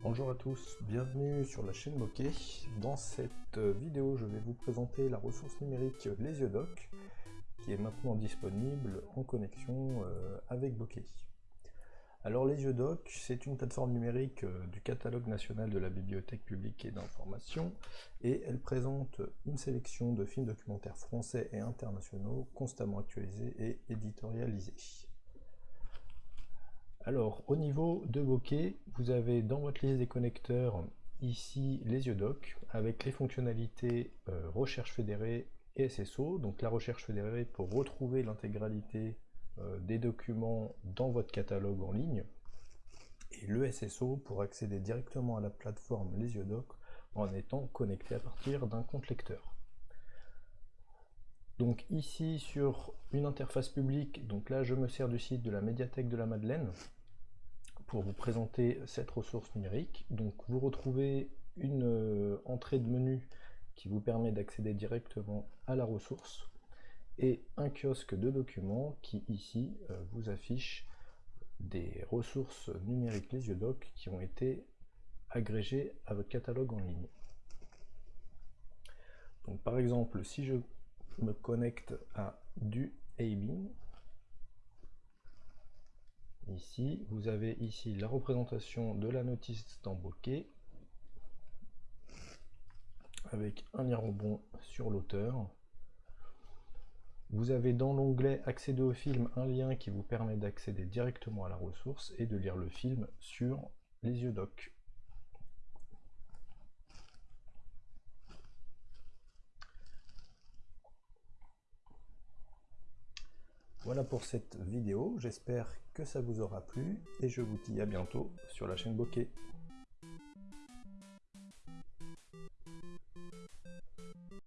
Bonjour à tous, bienvenue sur la chaîne Bokeh. Dans cette vidéo, je vais vous présenter la ressource numérique LesioDoc, qui est maintenant disponible en connexion euh, avec Bokeh. Alors LesioDoc, c'est une plateforme numérique euh, du catalogue national de la Bibliothèque publique et d'information, et elle présente une sélection de films documentaires français et internationaux constamment actualisés et éditorialisés. Alors, au niveau de Bokeh, vous avez dans votre liste des connecteurs ici les yeux doc avec les fonctionnalités euh, recherche fédérée et SSO. Donc la recherche fédérée pour retrouver l'intégralité euh, des documents dans votre catalogue en ligne et le SSO pour accéder directement à la plateforme les yeux doc en étant connecté à partir d'un compte lecteur. Donc ici sur une interface publique, donc là je me sers du site de la médiathèque de la Madeleine, pour vous présenter cette ressource numérique. Donc vous retrouvez une euh, entrée de menu qui vous permet d'accéder directement à la ressource et un kiosque de documents qui ici euh, vous affiche des ressources numériques les yeux doc qui ont été agrégées à votre catalogue en ligne. Donc par exemple si je me connecte à du Abing, Vous avez ici la représentation de la notice Bokeh avec un lien rebond sur l'auteur. Vous avez dans l'onglet accéder au film un lien qui vous permet d'accéder directement à la ressource et de lire le film sur les yeux doc. Voilà pour cette vidéo, j'espère que ça vous aura plu et je vous dis à bientôt sur la chaîne Bokeh.